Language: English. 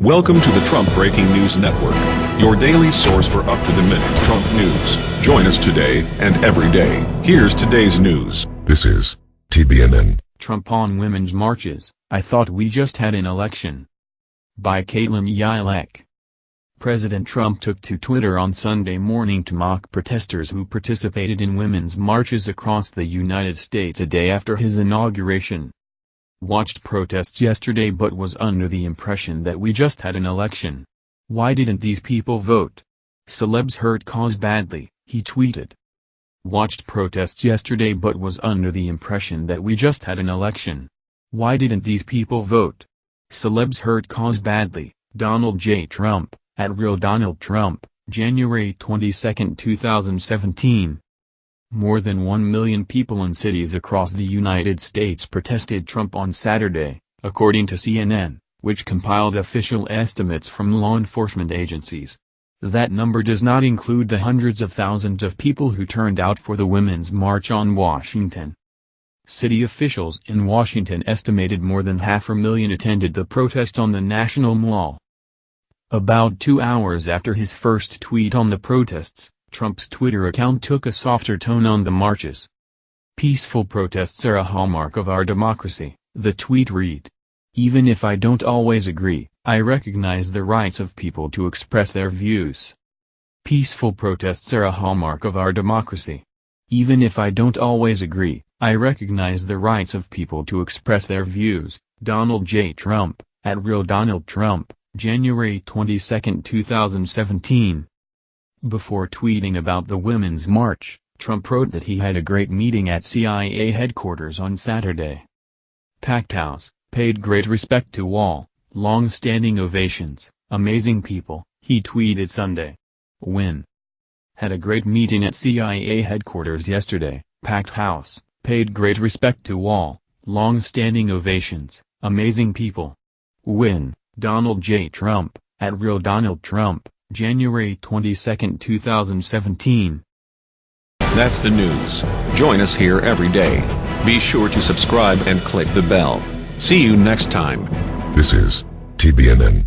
Welcome to the Trump Breaking News Network, your daily source for up-to-the-minute Trump news. Join us today and every day. Here's today's news. This is TBNN. Trump on women's marches, I thought we just had an election. By Caitlin Yilek. President Trump took to Twitter on Sunday morning to mock protesters who participated in women's marches across the United States a day after his inauguration watched protests yesterday but was under the impression that we just had an election. Why didn't these people vote? Celebs hurt cause badly, he tweeted. Watched protests yesterday but was under the impression that we just had an election. Why didn't these people vote? Celebs hurt cause badly, Donald J. Trump, at Real Donald Trump, January 22, 2017. More than 1 million people in cities across the United States protested Trump on Saturday, according to CNN, which compiled official estimates from law enforcement agencies. That number does not include the hundreds of thousands of people who turned out for the Women's March on Washington. City officials in Washington estimated more than half a million attended the protest on the National Mall. About two hours after his first tweet on the protests, Trump's Twitter account took a softer tone on the marches. Peaceful protests are a hallmark of our democracy, the tweet read. Even if I don't always agree, I recognize the rights of people to express their views. Peaceful protests are a hallmark of our democracy. Even if I don't always agree, I recognize the rights of people to express their views. Donald J. Trump, at Real Donald Trump, January 22, 2017. Before tweeting about the Women's March, Trump wrote that he had a great meeting at CIA headquarters on Saturday. Packed house, paid great respect to all, long-standing ovations, amazing people, he tweeted Sunday. Win. Had a great meeting at CIA headquarters yesterday, packed house, paid great respect to all, long-standing ovations, amazing people. Win, Donald J. Trump, at Real Donald Trump. January 22, 2017. That's the news. Join us here every day. Be sure to subscribe and click the bell. See you next time. This is TBNN.